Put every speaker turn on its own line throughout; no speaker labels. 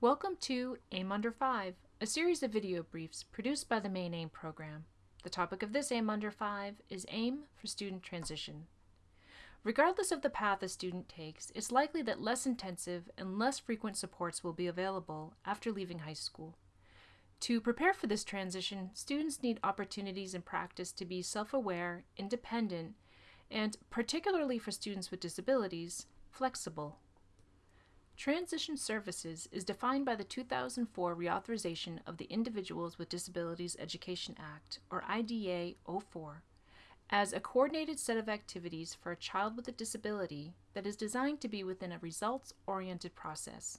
Welcome to AIM Under 5, a series of video briefs produced by the Maine AIM program. The topic of this AIM Under 5 is AIM for Student Transition. Regardless of the path a student takes, it's likely that less intensive and less frequent supports will be available after leaving high school. To prepare for this transition, students need opportunities and practice to be self-aware, independent, and, particularly for students with disabilities, flexible. Transition Services is defined by the 2004 reauthorization of the Individuals with Disabilities Education Act, or IDEA 04, as a coordinated set of activities for a child with a disability that is designed to be within a results-oriented process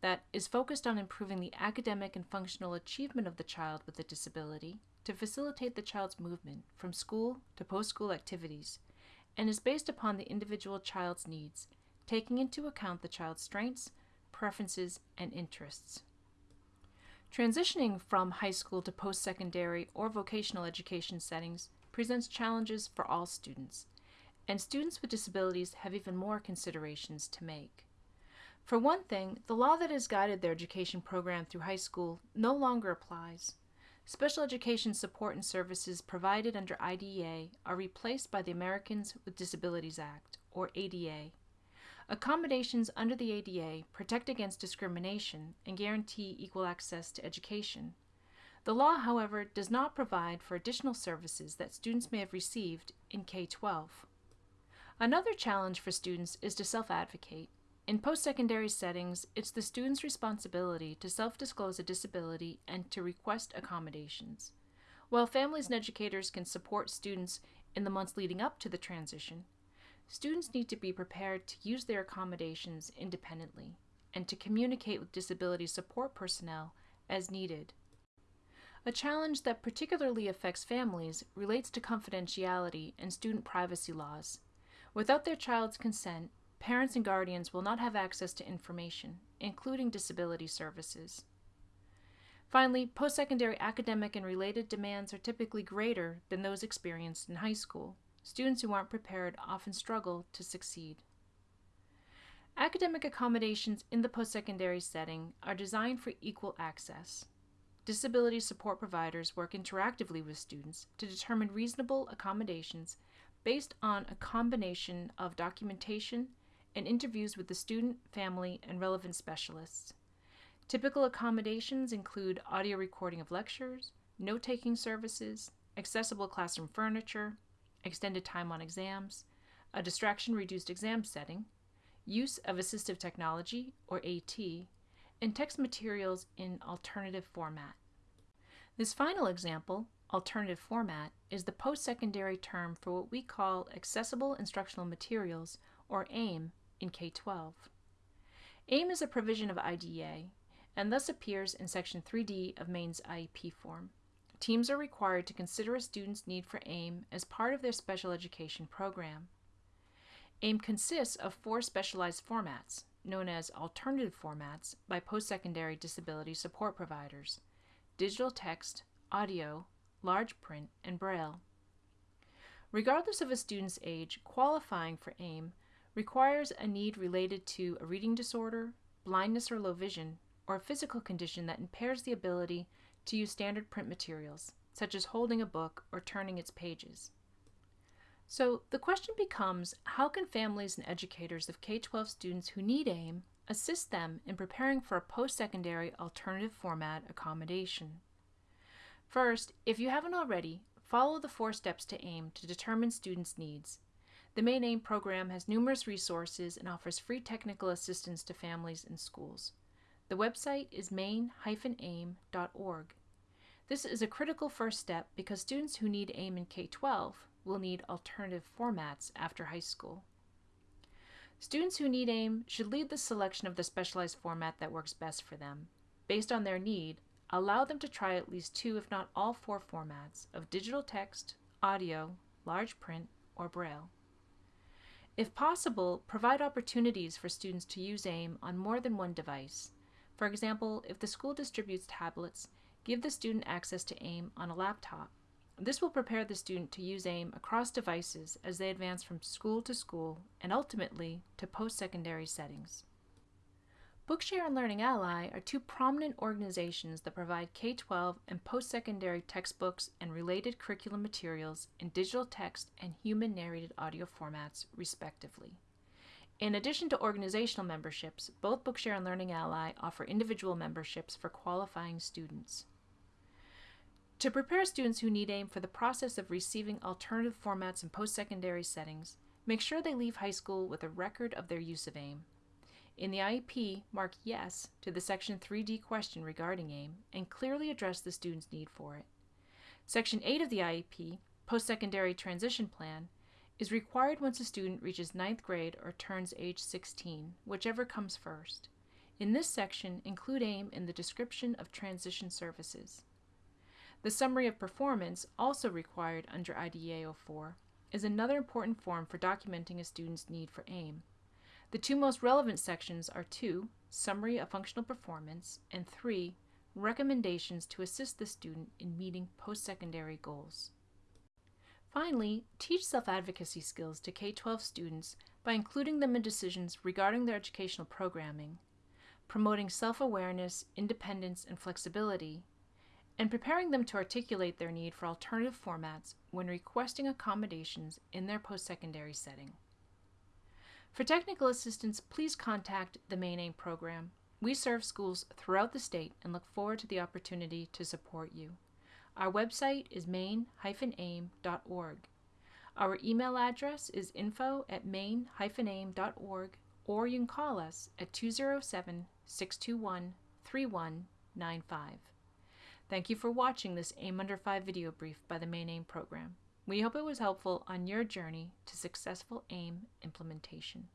that is focused on improving the academic and functional achievement of the child with a disability to facilitate the child's movement from school to post-school activities and is based upon the individual child's needs taking into account the child's strengths, preferences, and interests. Transitioning from high school to post-secondary or vocational education settings presents challenges for all students, and students with disabilities have even more considerations to make. For one thing, the law that has guided their education program through high school no longer applies. Special education support and services provided under IDEA are replaced by the Americans with Disabilities Act, or ADA. Accommodations under the ADA protect against discrimination and guarantee equal access to education. The law, however, does not provide for additional services that students may have received in K-12. Another challenge for students is to self-advocate. In post-secondary settings, it's the student's responsibility to self-disclose a disability and to request accommodations. While families and educators can support students in the months leading up to the transition, Students need to be prepared to use their accommodations independently and to communicate with disability support personnel as needed. A challenge that particularly affects families relates to confidentiality and student privacy laws. Without their child's consent, parents and guardians will not have access to information, including disability services. Finally, post-secondary academic and related demands are typically greater than those experienced in high school. Students who aren't prepared often struggle to succeed. Academic accommodations in the post-secondary setting are designed for equal access. Disability support providers work interactively with students to determine reasonable accommodations based on a combination of documentation and interviews with the student, family, and relevant specialists. Typical accommodations include audio recording of lectures, note-taking services, accessible classroom furniture, extended time on exams, a distraction-reduced exam setting, use of assistive technology, or AT, and text materials in alternative format. This final example, alternative format, is the post-secondary term for what we call Accessible Instructional Materials, or AIM, in K-12. AIM is a provision of IDEA, and thus appears in Section 3D of Maine's IEP form. Teams are required to consider a student's need for AIM as part of their special education program. AIM consists of four specialized formats, known as alternative formats by post-secondary disability support providers, digital text, audio, large print, and braille. Regardless of a student's age, qualifying for AIM requires a need related to a reading disorder, blindness or low vision, or a physical condition that impairs the ability to use standard print materials, such as holding a book or turning its pages. So the question becomes, how can families and educators of K-12 students who need AIM assist them in preparing for a post-secondary alternative format accommodation? First, if you haven't already, follow the four steps to AIM to determine students' needs. The Maine AIM program has numerous resources and offers free technical assistance to families and schools. The website is maine-aim.org. This is a critical first step because students who need AIM in K-12 will need alternative formats after high school. Students who need AIM should lead the selection of the specialized format that works best for them. Based on their need, allow them to try at least two if not all four formats of digital text, audio, large print, or braille. If possible, provide opportunities for students to use AIM on more than one device. For example, if the school distributes tablets, give the student access to AIM on a laptop. This will prepare the student to use AIM across devices as they advance from school to school and ultimately to post-secondary settings. Bookshare and Learning Ally are two prominent organizations that provide K 12 and post secondary textbooks and related curriculum materials in digital text and human narrated audio formats, respectively. In addition to organizational memberships, both Bookshare and Learning Ally offer individual memberships for qualifying students. To prepare students who need AIM for the process of receiving alternative formats in post secondary settings, make sure they leave high school with a record of their use of AIM. In the IEP, mark Yes to the Section 3D question regarding AIM and clearly address the student's need for it. Section 8 of the IEP, Post Secondary Transition Plan, is required once a student reaches ninth grade or turns age 16, whichever comes first. In this section, include AIM in the description of transition services. The summary of performance, also required under IDEA 04, is another important form for documenting a student's need for AIM. The two most relevant sections are 2. Summary of Functional Performance, and 3. Recommendations to assist the student in meeting post secondary goals. Finally, teach self advocacy skills to K 12 students by including them in decisions regarding their educational programming, promoting self awareness, independence, and flexibility, and preparing them to articulate their need for alternative formats when requesting accommodations in their post secondary setting. For technical assistance, please contact the Maine AIM program. We serve schools throughout the state and look forward to the opportunity to support you. Our website is maine-aim.org. Our email address is info at maine-aim.org or you can call us at 207 621 3195. Thank you for watching this AIM Under 5 video brief by the Maine AIM program. We hope it was helpful on your journey to successful AIM implementation.